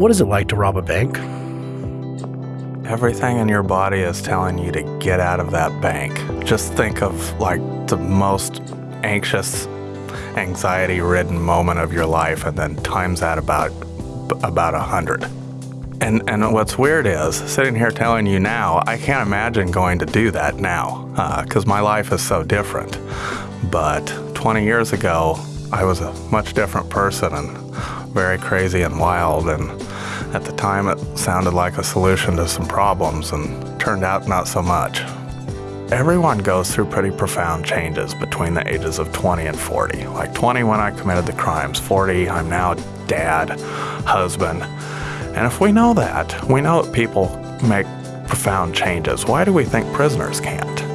What is it like to rob a bank? Everything in your body is telling you to get out of that bank. Just think of like the most anxious, anxiety-ridden moment of your life and then times that about about a hundred. And, and what's weird is, sitting here telling you now, I can't imagine going to do that now, because uh, my life is so different. But 20 years ago, I was a much different person and very crazy and wild. And at the time, it sounded like a solution to some problems and turned out not so much. Everyone goes through pretty profound changes between the ages of 20 and 40. Like 20 when I committed the crimes, 40 I'm now dad, husband, and if we know that, we know that people make profound changes, why do we think prisoners can't?